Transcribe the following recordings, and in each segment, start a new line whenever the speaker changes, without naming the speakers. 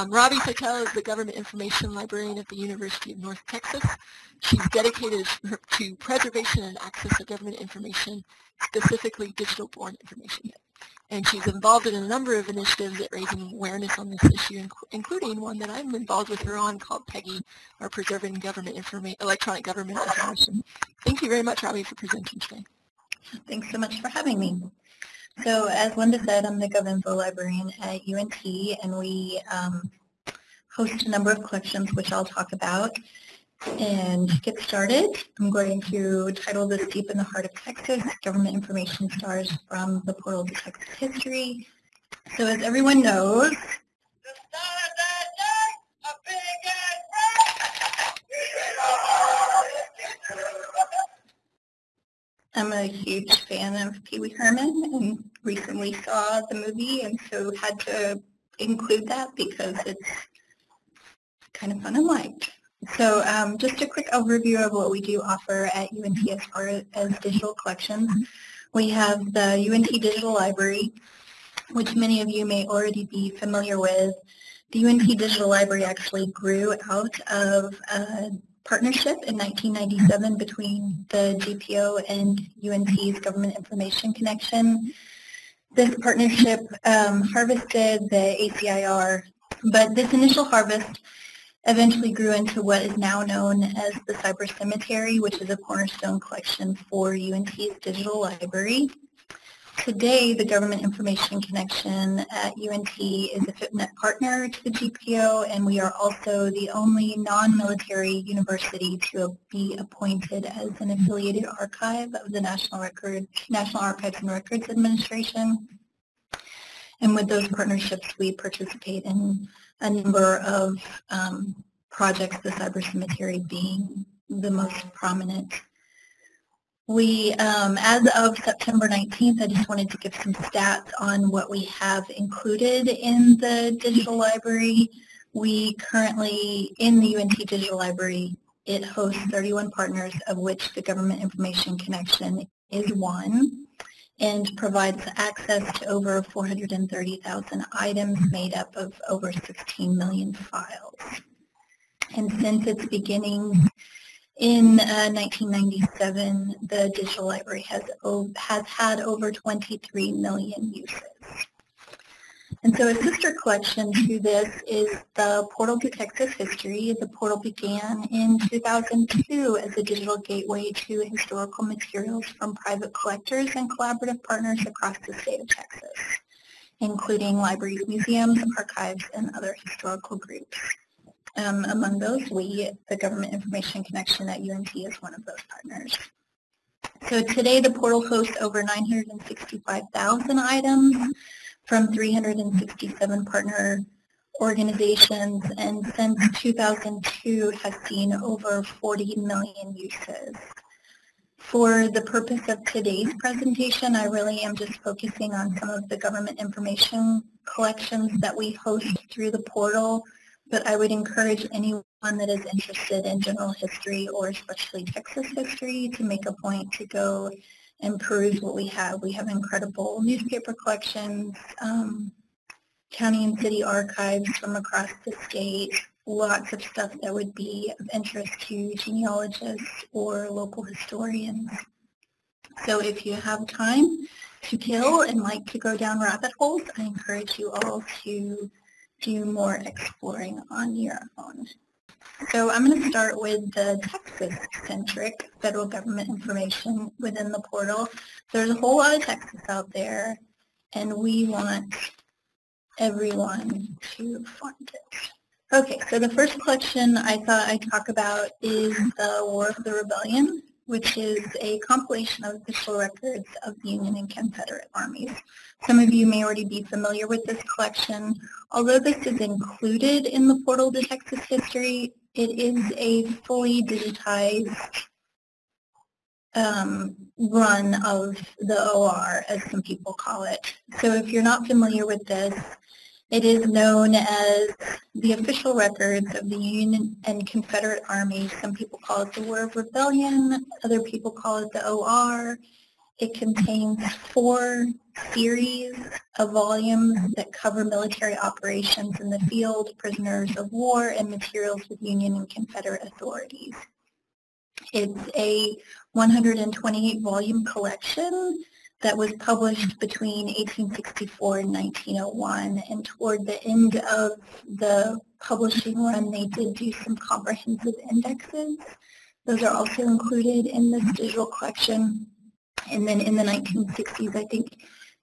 Um, Robbie Sittel is the Government Information Librarian at the University of North Texas. She's dedicated to preservation and access of government information, specifically digital-born information. And she's involved in a number of initiatives at raising awareness on this issue, including one that I'm involved with her on called PEGI, or Preserving Government Informa Electronic Government Information. Thank you very much, Robbie, for presenting today.
Thanks so much for having me. So as Linda said, I'm the GovInfo librarian at UNT, and we um, host a number of collections, which I'll talk about. And get started, I'm going to title this Deep in the Heart of Texas, Government Information Stars from the Portal to Texas History. So as everyone knows, I'm a huge fan of Pee Wee Herman and recently saw the movie and so had to include that because it's kind of fun and light. So um, just a quick overview of what we do offer at UNT as far as digital collections. We have the UNT Digital Library, which many of you may already be familiar with. The UNT Digital Library actually grew out of a partnership in 1997 between the GPO and UNT's Government Information Connection. This partnership um, harvested the ACIR, but this initial harvest eventually grew into what is now known as the Cyber Cemetery, which is a cornerstone collection for UNT's digital library. Today, the Government Information Connection at UNT is a FIPNet partner to the GPO, and we are also the only non-military university to be appointed as an affiliated archive of the National, Record, National Archives and Records Administration. And with those partnerships, we participate in a number of um, projects, the Cyber Cemetery being the most prominent. We, um, as of September 19th, I just wanted to give some stats on what we have included in the digital library. We currently, in the UNT Digital Library, it hosts 31 partners, of which the Government Information Connection is one and provides access to over 430,000 items made up of over 16 million files. And since its beginning in uh, 1997, the digital library has, has had over 23 million uses. And so a sister collection to this is the Portal to Texas History. The portal began in 2002 as a digital gateway to historical materials from private collectors and collaborative partners across the state of Texas, including libraries, museums, archives, and other historical groups. Um, among those, we, the Government Information Connection at UNT, is one of those partners. So today the portal hosts over 965,000 items from 367 partner organizations and since 2002 has seen over 40 million uses. For the purpose of today's presentation, I really am just focusing on some of the government information collections that we host through the portal, but I would encourage anyone that is interested in general history or especially Texas history to make a point to go and peruse what we have. We have incredible newspaper collections, um, county and city archives from across the state, lots of stuff that would be of interest to genealogists or local historians. So if you have time to kill and like to go down rabbit holes, I encourage you all to do more exploring on your own. So I'm going to start with the Texas-centric federal government information within the portal. There's a whole lot of Texas out there, and we want everyone to find it. Okay, so the first collection I thought I'd talk about is the War of the Rebellion, which is a compilation of official records of the Union and Confederate armies. Some of you may already be familiar with this collection. Although this is included in the Portal to Texas History, it is a fully digitized um, run of the OR, as some people call it. So if you're not familiar with this, it is known as the official records of the Union and Confederate Army. Some people call it the War of Rebellion, other people call it the OR. It contains four series of volumes that cover military operations in the field, prisoners of war, and materials with Union and Confederate authorities. It's a 128 volume collection that was published between 1864 and 1901 and toward the end of the publishing run they did do some comprehensive indexes. Those are also included in this digital collection. And then in the 1960s I think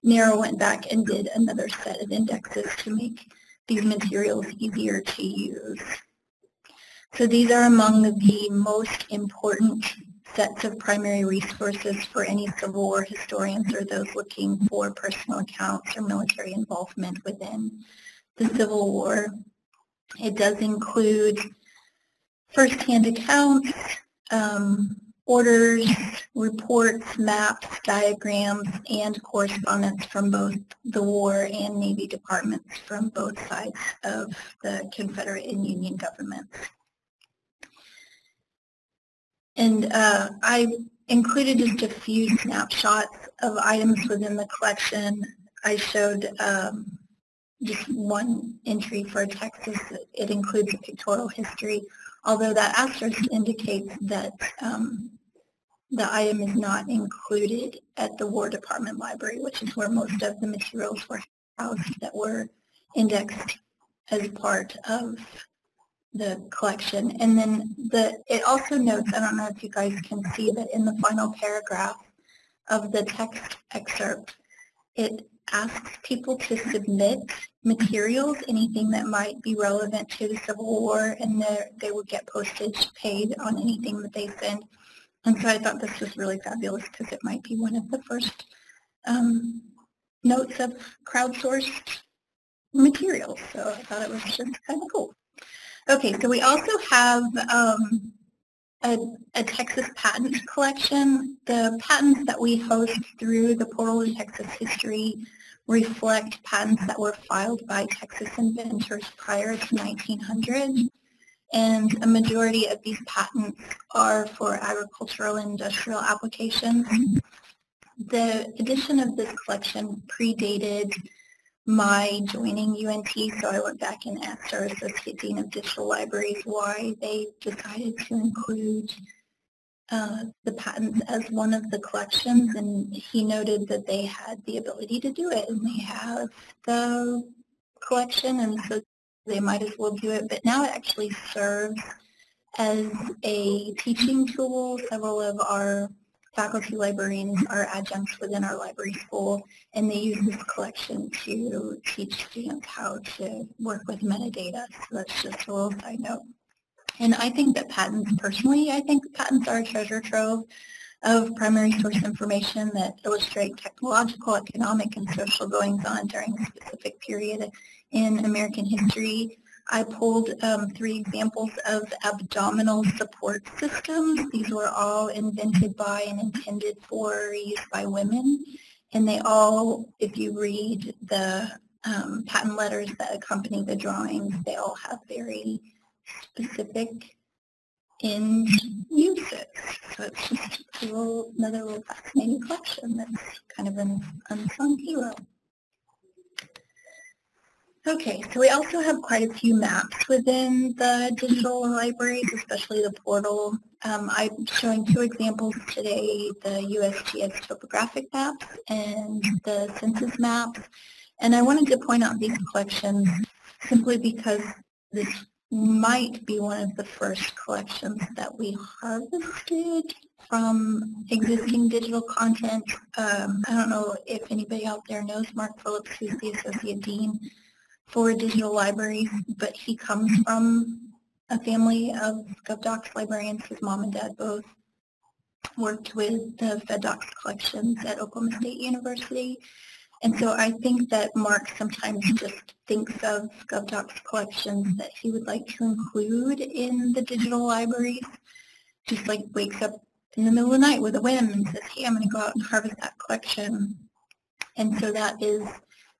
NARA went back and did another set of indexes to make these materials easier to use. So these are among the most important sets of primary resources for any Civil War historians or those looking for personal accounts or military involvement within the Civil War. It does include first-hand accounts, um, orders, reports, maps, diagrams, and correspondence from both the War and Navy departments from both sides of the Confederate and Union governments. And uh, I included just a few snapshots of items within the collection. I showed um, just one entry for Texas. It includes a pictorial history, although that asterisk indicates that um, the item is not included at the War Department Library, which is where most of the materials were housed that were indexed as part of the collection. And then the it also notes, I don't know if you guys can see that in the final paragraph of the text excerpt, it asks people to submit materials, anything that might be relevant to the Civil War, and they would get postage paid on anything that they send. And so I thought this was really fabulous because it might be one of the first um, notes of crowdsourced materials. So I thought it was just kind of cool. Okay, so we also have um, a, a, Texas patent collection. The patents that we host through the Portal to Texas History reflect patents that were filed by Texas inventors prior to 1900. And a majority of these patents are for agricultural and industrial applications. The addition of this collection predated my joining UNT, so I went back and asked our Associate Dean of Digital Libraries why they decided to include uh, the patents as one of the collections, and he noted that they had the ability to do it, and they have the collection, and so they might as well do it, but now it actually serves as a teaching tool. Several of our faculty librarians are adjuncts within our library school, and they use this collection to teach students how to work with metadata. So that's just a little side note. And I think that patents, personally, I think patents are a treasure trove of primary source information that illustrate technological, economic, and social goings-on during a specific period in American history. I pulled um, three examples of abdominal support systems. These were all invented by and intended for use by women. And they all, if you read the um, patent letters that accompany the drawings, they all have very specific end uses. So it's just a little, another little fascinating collection that's kind of an unsung hero. Okay, so we also have quite a few maps within the digital libraries, especially the portal. Um, I'm showing two examples today, the USGS topographic maps and the census maps. And I wanted to point out these collections simply because this might be one of the first collections that we harvested from existing digital content. Um, I don't know if anybody out there knows Mark Phillips, who's the Associate Dean for digital libraries, but he comes from a family of GovDocs librarians. His mom and dad both worked with the FedDocs collections at Oklahoma State University. And so I think that Mark sometimes just thinks of GovDocs collections that he would like to include in the digital libraries, just like wakes up in the middle of the night with a whim and says, hey, I'm going to go out and harvest that collection. And so that is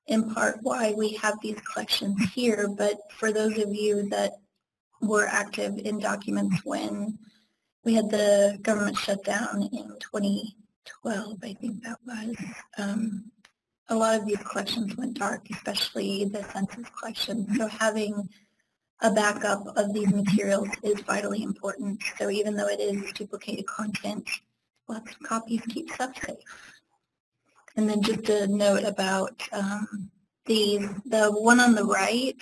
in part why we have these collections here, but for those of you that were active in documents when we had the government shutdown in 2012, I think that was. Um, a lot of these collections went dark, especially the census collection. So having a backup of these materials is vitally important. So even though it is duplicated content, lots of copies keep stuff safe. And then just a note about um, these. The one on the right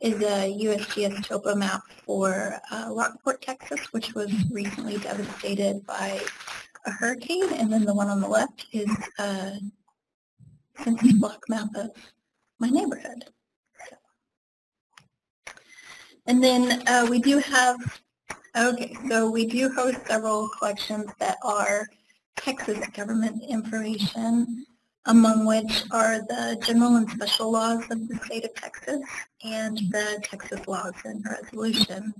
is a USGS topo map for uh, Rockport, Texas, which was recently devastated by a hurricane. And then the one on the left is a census block map of my neighborhood. And then uh, we do have, okay, so we do host several collections that are Texas government information, among which are the general and special laws of the state of Texas and the Texas laws and resolutions.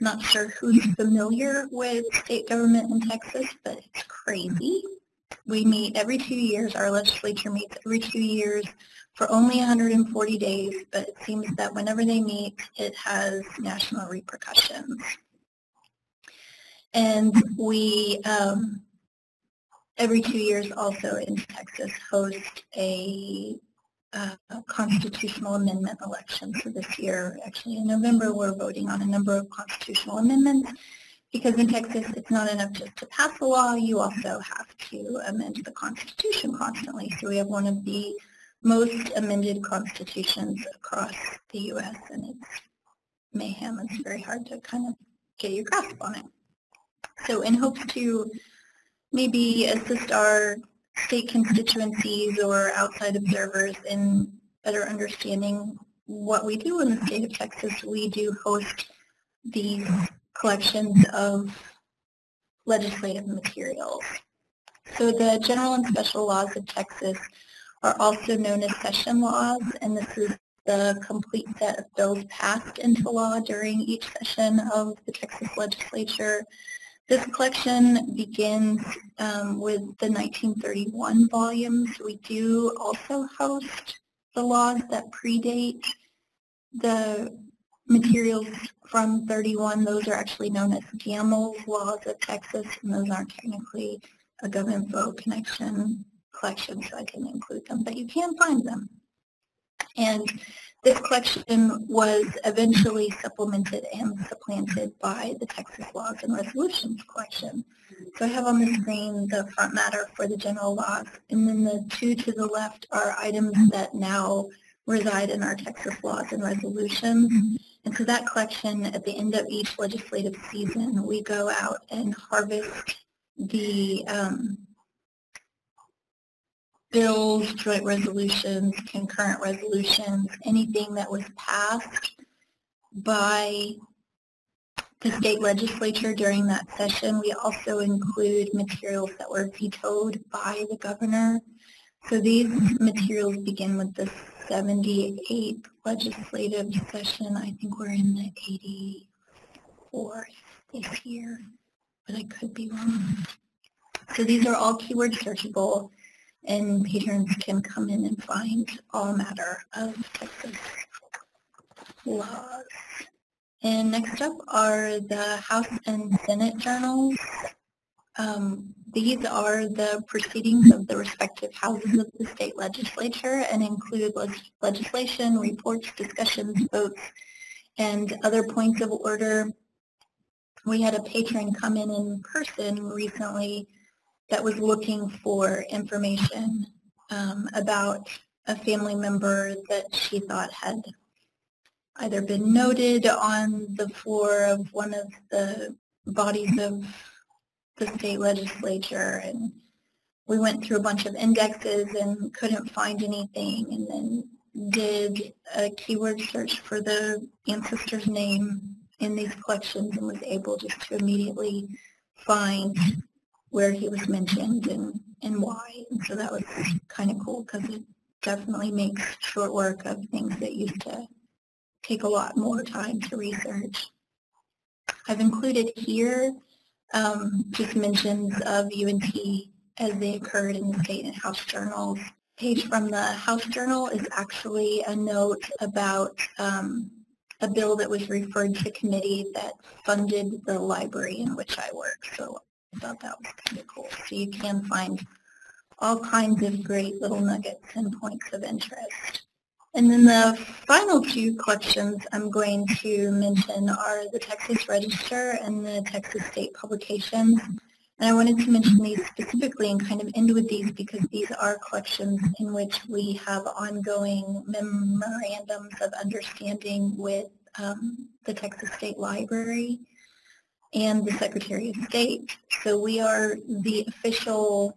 Not sure who's familiar with state government in Texas, but it's crazy. We meet every two years. Our legislature meets every two years for only 140 days, but it seems that whenever they meet, it has national repercussions. And we, um, every two years also in Texas, host a, uh, constitutional amendment election. So this year, actually in November, we're voting on a number of constitutional amendments because in Texas, it's not enough just to pass a law, you also have to amend the Constitution constantly. So we have one of the most amended constitutions across the U.S. and it's mayhem. It's very hard to kind of get your grasp on it. So in hopes to maybe assist our state constituencies or outside observers in better understanding what we do in the state of Texas, we do host these collections of legislative materials. So the general and special laws of Texas are also known as session laws, and this is the complete set of bills passed into law during each session of the Texas legislature. This collection begins um, with the 1931 volumes. We do also host the laws that predate the materials from 31. Those are actually known as Gammel's Laws of Texas, and those aren't technically a GovInfo connection collection, so I can include them, but you can find them. And this collection was eventually supplemented and supplanted by the Texas Laws and Resolutions collection. So I have on the screen the front matter for the general laws, and then the two to the left are items that now reside in our Texas laws and resolutions. And so that collection, at the end of each legislative season, we go out and harvest the um, bills, joint resolutions, concurrent resolutions, anything that was passed by the state legislature during that session. We also include materials that were vetoed by the governor. So these materials begin with the 78th legislative session. I think we're in the 84th this year, but I could be wrong. So these are all keyword searchable and patrons can come in and find all matter of Texas laws. And next up are the House and Senate journals. Um, these are the proceedings of the respective houses of the state legislature and include legislation, reports, discussions, votes, and other points of order. We had a patron come in in person recently that was looking for information um, about a family member that she thought had either been noted on the floor of one of the bodies of the state legislature. And we went through a bunch of indexes and couldn't find anything and then did a keyword search for the ancestor's name in these collections and was able just to immediately find where he was mentioned and, and why. And so that was kind of cool because it definitely makes short work of things that used to take a lot more time to research. I've included here um, just mentions of UNT as they occurred in the state and house journals. Page from the House Journal is actually a note about um, a bill that was referred to committee that funded the library in which I work. So Thought that was kind of cool. So you can find all kinds of great little nuggets and points of interest. And then the final two collections I'm going to mention are the Texas Register and the Texas State Publications. And I wanted to mention these specifically and kind of end with these because these are collections in which we have ongoing memorandums of understanding with um, the Texas State Library and the Secretary of State. So we are the official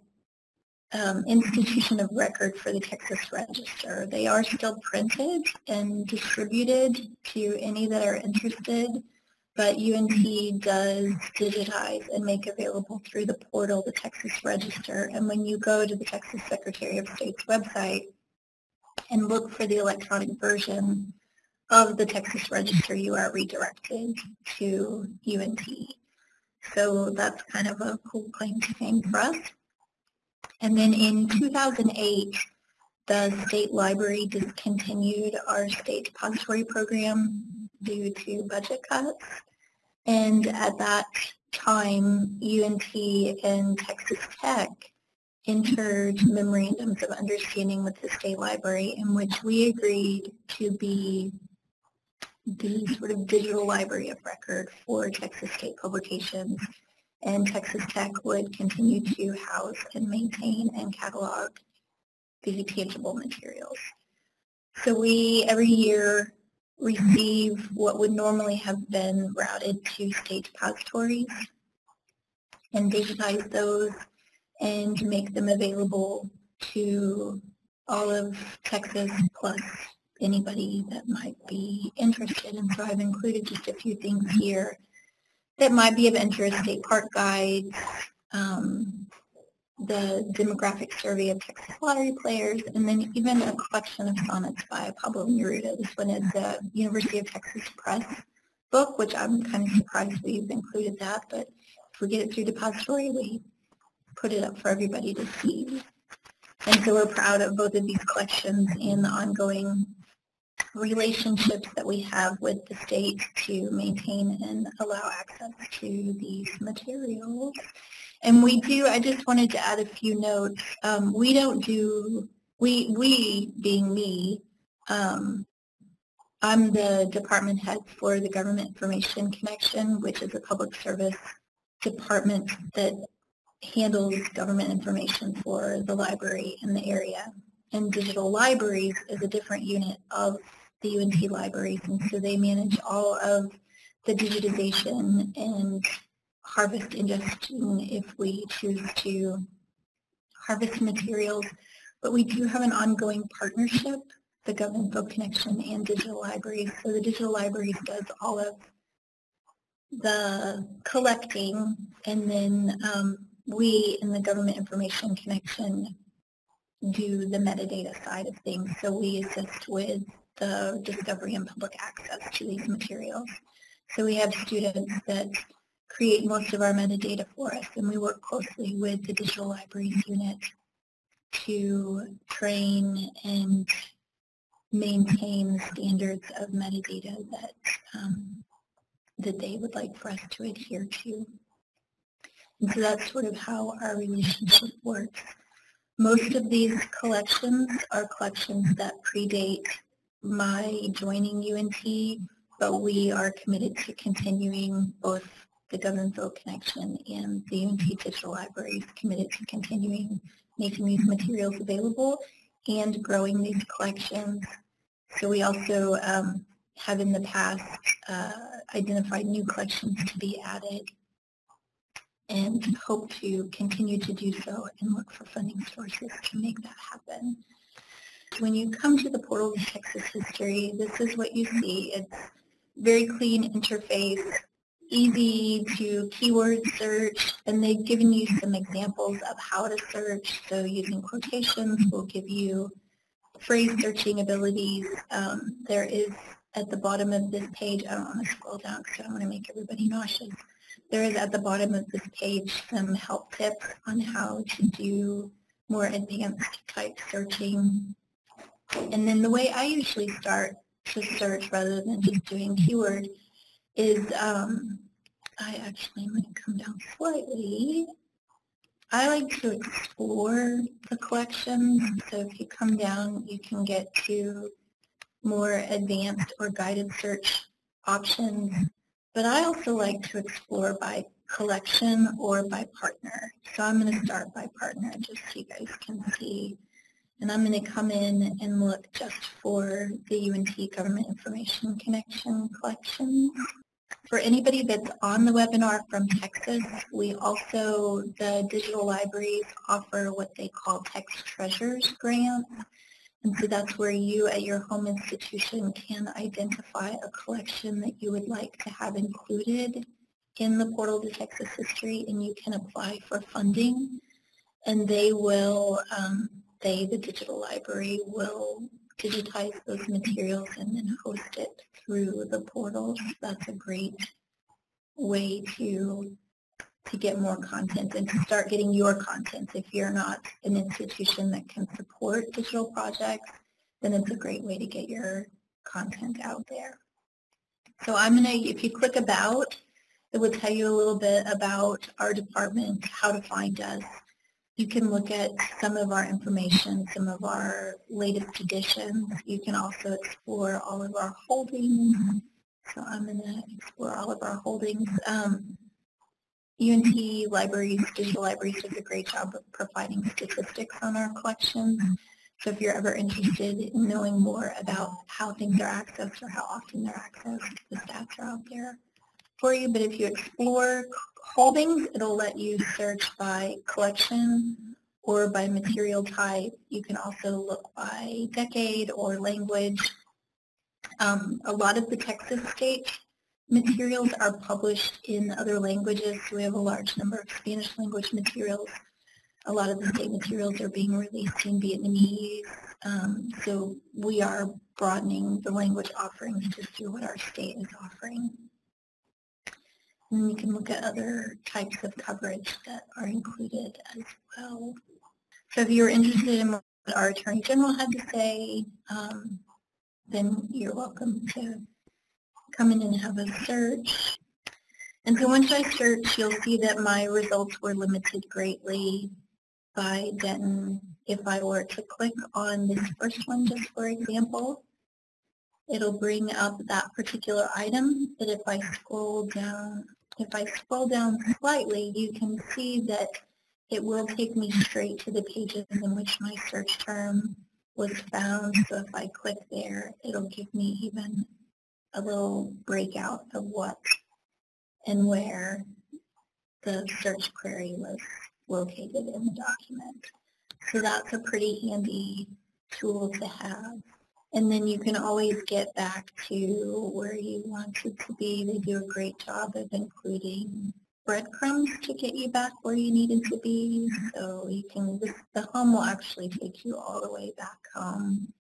um, institution of record for the Texas Register. They are still printed and distributed to any that are interested, but UNT does digitize and make available through the portal the Texas Register. And when you go to the Texas Secretary of State's website and look for the electronic version of the Texas Register, you are redirected to UNT. So that's kind of a cool claim to fame for us. And then in 2008, the state library discontinued our state depository program due to budget cuts. And at that time, UNT and Texas Tech entered memorandums of understanding with the state library in which we agreed to be the sort of digital library of record for Texas State publications and Texas Tech would continue to house and maintain and catalog the tangible materials. So we, every year, receive what would normally have been routed to state depositories and digitize those and make them available to all of Texas plus anybody that might be interested. And so I've included just a few things here that might be of interest, state park guides, um, the demographic survey of Texas lottery players, and then even a collection of sonnets by Pablo Neruda. This one is the University of Texas Press book, which I'm kind of surprised we've included that, but if we get it through depository, we put it up for everybody to see. And so we're proud of both of these collections and the ongoing relationships that we have with the state to maintain and allow access to these materials. And we do, I just wanted to add a few notes. Um, we don't do, we, we being me, um, I'm the department head for the Government Information Connection, which is a public service department that handles government information for the library in the area. And digital libraries is a different unit of the UNT libraries, and so they manage all of the digitization and harvest ingestion if we choose to harvest materials. But we do have an ongoing partnership, the GovInfo Connection and Digital Libraries. So the Digital Libraries does all of the collecting, and then um, we in the Government Information Connection do the metadata side of things. So we assist with the discovery and public access to these materials. So we have students that create most of our metadata for us, and we work closely with the Digital Libraries Unit to train and maintain standards of metadata that, um, that they would like for us to adhere to. And so that's sort of how our relationship works. Most of these collections are collections that predate my joining UNT, but we are committed to continuing both the GovInfo Connection and the UNT Digital Library is committed to continuing making these materials available and growing these collections. So we also um, have in the past uh, identified new collections to be added and hope to continue to do so and look for funding sources to make that happen. When you come to the portal of Texas history, this is what you see. It's very clean interface, easy to keyword search, and they've given you some examples of how to search. So using quotations will give you phrase searching abilities. Um, there is at the bottom of this page, I don't want to scroll down because I don't want to make everybody nauseous. There is at the bottom of this page some help tips on how to do more advanced type searching and then the way I usually start to search rather than just doing keyword is um, I actually to come down slightly. I like to explore the collections, so if you come down, you can get to more advanced or guided search options. But I also like to explore by collection or by partner. So I'm going to start by partner just so you guys can see. And I'm going to come in and look just for the UNT Government Information Connection collections. For anybody that's on the webinar from Texas, we also, the digital libraries offer what they call TexTreasures grants. And so that's where you at your home institution can identify a collection that you would like to have included in the portal to Texas history and you can apply for funding and they will, um, they, the digital library, will digitize those materials and then host it through the portal. That's a great way to to get more content and to start getting your content. If you're not an institution that can support digital projects, then it's a great way to get your content out there. So I'm going to, if you click About, it will tell you a little bit about our department, how to find us. You can look at some of our information, some of our latest editions. You can also explore all of our holdings. So I'm going to explore all of our holdings. Um, UNT Libraries, Digital Libraries does a great job of providing statistics on our collections. So if you're ever interested in knowing more about how things are accessed or how often they're accessed, the stats are out there for you. But if you explore holdings, it'll let you search by collection or by material type. You can also look by decade or language. Um, a lot of the Texas state materials are published in other languages. We have a large number of Spanish language materials. A lot of the state materials are being released in Vietnamese. Um, so we are broadening the language offerings to see what our state is offering. And you can look at other types of coverage that are included as well. So if you're interested in what our Attorney General had to say, um, then you're welcome to come in and have a search. And so once I search, you'll see that my results were limited greatly by Denton. If I were to click on this first one, just for example, it'll bring up that particular item, but if I scroll down, if I scroll down slightly, you can see that it will take me straight to the pages in which my search term was found. So if I click there, it'll give me even a little breakout of what and where the search query was located in the document. So that's a pretty handy tool to have. And then you can always get back to where you want it to be. They do a great job of including breadcrumbs to get you back where you needed to be. So you can, the home will actually take you all the way back home.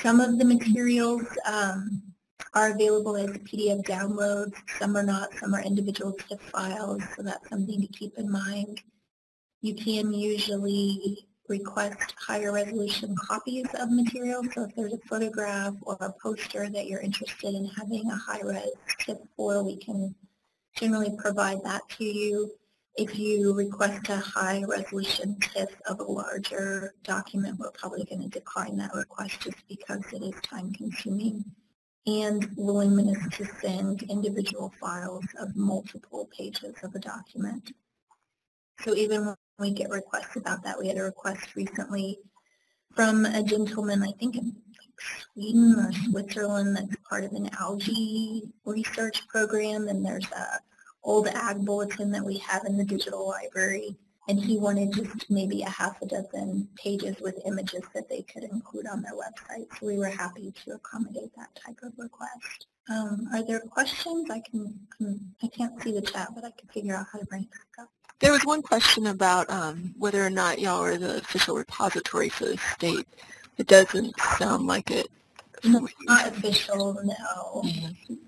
Some of the materials um, are available as PDF downloads. Some are not. Some are individual TIFF files, so that's something to keep in mind. You can usually request higher resolution copies of material. So if there's a photograph or a poster that you're interested in having a high-res TIFF for, we can generally provide that to you. If you request a high resolution TIFF of a larger document, we're probably going to decline that request just because it is time consuming and willingness to send individual files of multiple pages of a document. So even we get requests about that, we had a request recently from a gentleman, I think in Sweden or Switzerland, that's part of an algae research program, and there's a old ag bulletin that we have in the digital library and he wanted just maybe a half a dozen pages with images that they could include on their website. So we were happy to accommodate that type of request. Um, are there questions? I can, I can't see the chat, but I can figure out how to bring it back up.
There was one question about um, whether or not y'all are the official repository for the state. It doesn't sound like it.
No, not official, no. Mm -hmm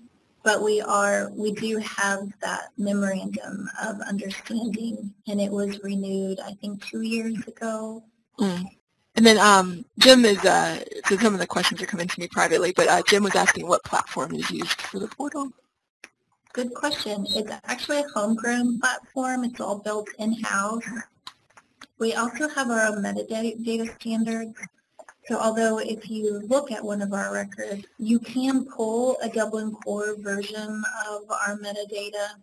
but we are, we do have that memorandum of understanding, and it was renewed, I think, two years ago.
Mm. And then um, Jim is, uh, so some of the questions are coming to me privately, but uh, Jim was asking what platform is used for the portal.
Good question. It's actually a homegrown platform. It's all built in-house. We also have our own metadata standards. So although if you look at one of our records, you can pull a Dublin Core version of our metadata,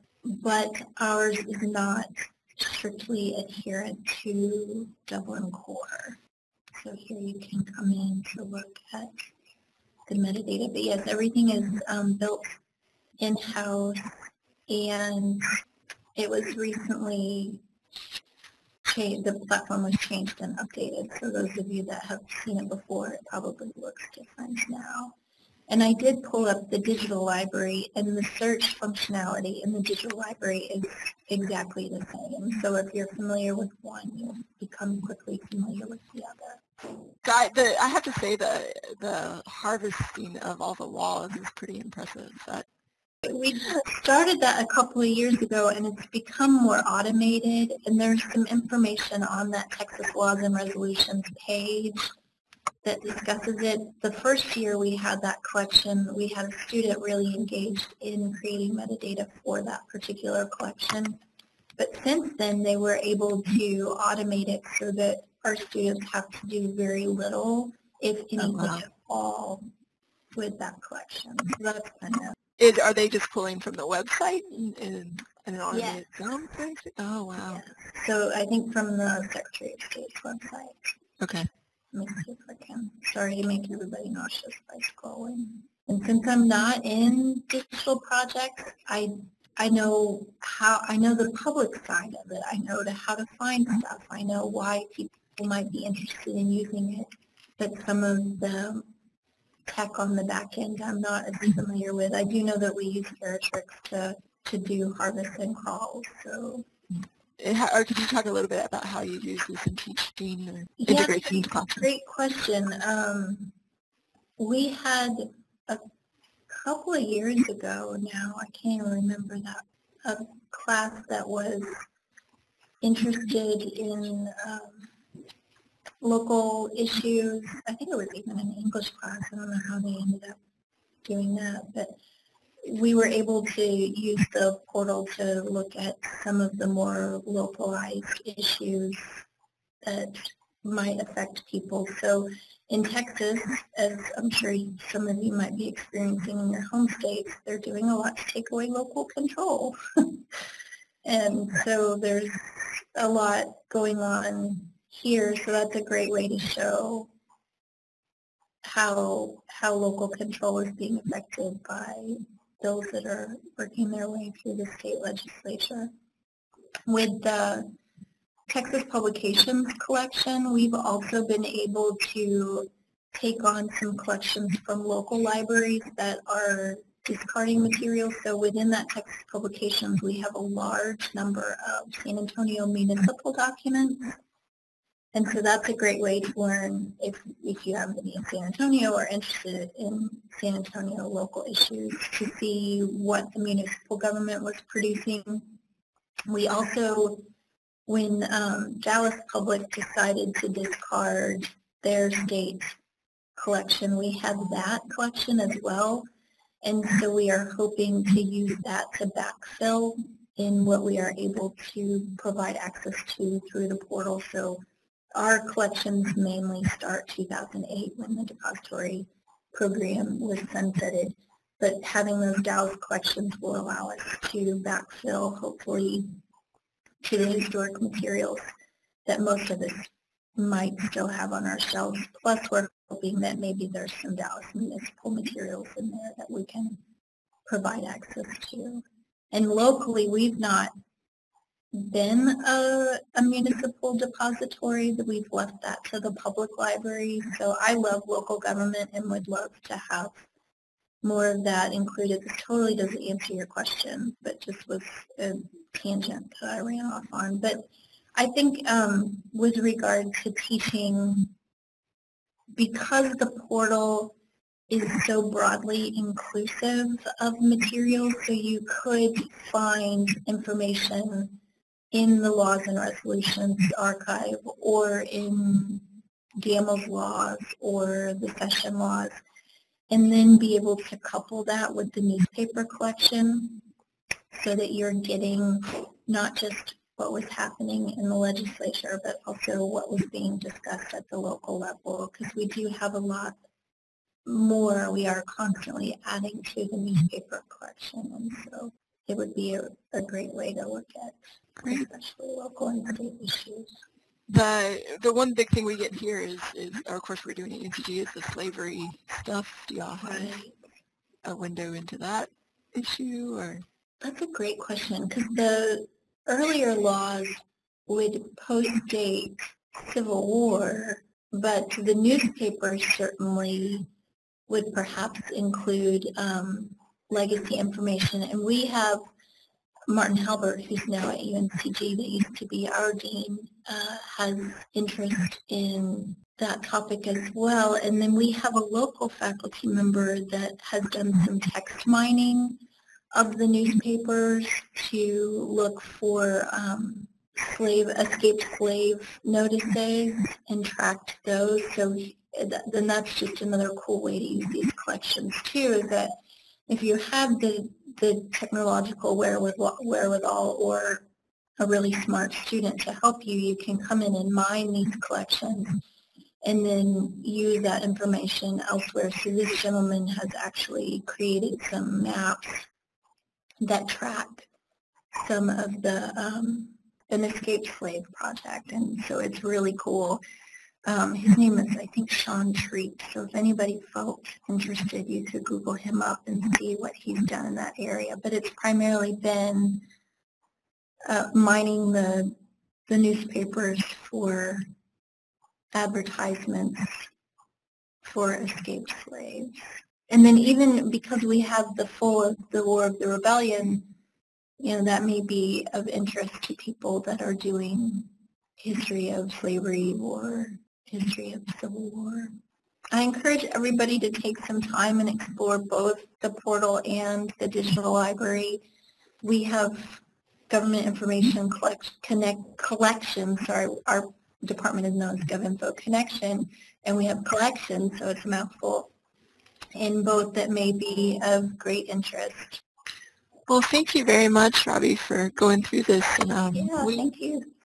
but ours is not strictly adherent to Dublin Core. So here you can come in to look at the metadata. But yes, everything is um, built in-house and it was recently changed, the platform was changed and updated. So those of you that have seen it before, it probably looks different now. And I did pull up the digital library and the search functionality in the digital library is exactly the same. So if you're familiar with one, you'll become quickly familiar with the other.
Guy, the, I have to say the the harvesting of all the laws is pretty impressive. That
we started that a couple of years ago and it's become more automated and there's some information on that Texas Laws and Resolutions page that discusses it. The first year we had that collection, we had a student really engaged in creating metadata for that particular collection. But since then they were able to automate it so that our students have to do very little, if anything oh, wow. at all, with that collection. So that's kind of
it, are they just pulling from the website and, and, and an automated yes. Oh, wow.
Yeah. So I think from the Secretary of State's website.
Okay.
Let me see if I can. Sorry to make everybody nauseous by scrolling. And since I'm not in digital projects, I I know how I know the public side of it. I know to how to find mm-hmm. stuff. I know why people might be interested in using it. But some of the tech on the back end I'm not as familiar with. I do know that we use Heritrix to, to do harvest and crawls, so.
Or could you talk a little bit about how you use this in teaching or integration
classroom? Great question. Um, we had a couple of years ago now, I can't remember that, a class that was interested in um, local issues. I think it was even an English class. I don't know how they ended up doing that, but we were able to use the portal to look at some of the more localized issues that might affect people. So in Texas, as I'm sure some of you might be experiencing in your home states, they're doing a lot to take away local control. and so there's a lot going on here, so that's a great way to show how how local control is being affected by bills that are working their way through the state legislature. With the Texas Publications collection, we've also been able to take on some collections from local libraries that are discarding materials. So within that Texas Publications, we have a large number of San Antonio municipal documents and so that's a great way to learn if, if you to be in San Antonio or interested in San Antonio local issues to see what the municipal government was producing. We also, when um, Dallas Public decided to discard their state collection, we had that collection as well. And so we are hoping to use that to backfill in what we are able to provide access to through the portal. So our collections mainly start 2008 when the depository program was sunsetted, but having those Dallas collections will allow us to backfill, hopefully, to the historic materials that most of us might still have on our shelves. Plus, we're hoping that maybe there's some Dallas municipal materials in there that we can provide access to. And locally, we've not been a, a, municipal depository that we've left that to the public library. So I love local government and would love to have more of that included. This totally doesn't answer your question, but just was a tangent that I ran off on. But I think um, with regard to teaching, because the portal is so broadly inclusive of materials, so you could find information in the Laws and Resolutions archive or in Gammel's laws or the session laws, and then be able to couple that with the newspaper collection so that you're getting not just what was happening in the legislature, but also what was being discussed at the local level, because we do have a lot more we are constantly adding to the newspaper collection, and so it would be a, a great way to look at
Great.
especially local and issues.
The the one big thing we get here is, is or of course we're doing at UNCG is the slavery stuff. Do y'all have a window into that issue or?
That's a great question because the earlier laws would post-date Civil War, but the newspapers certainly would perhaps include um, legacy information. And we have Martin Halbert, who's now at UNCG, that used to be our dean, uh, has interest in that topic as well. And then we have a local faculty member that has done some text mining of the newspapers to look for um, slave, escaped slave notices and tracked those. So then that's just another cool way to use these collections too, is that if you have the, the technological wherewithal, wherewithal or a really smart student to help you, you can come in and mine these collections and then use that information elsewhere. So this gentleman has actually created some maps that track some of the um, an escaped slave project, and so it's really cool. Um, his name is, I think, Sean Treat. So if anybody felt interested, you could Google him up and see what he's done in that area. But it's primarily been uh, mining the the newspapers for advertisements for escaped slaves. And then even because we have the full of the War of the Rebellion, you know, that may be of interest to people that are doing history of slavery or history of Civil War. I encourage everybody to take some time and explore both the portal and the digital library. We have government information collect, connect, collection, sorry, our department is known as GovInfo Connection, and we have collections, so it's a mouthful, in both that may be of great interest.
Well, thank you very much, Robbie, for going through this. And um,
Yeah,
we,
thank you.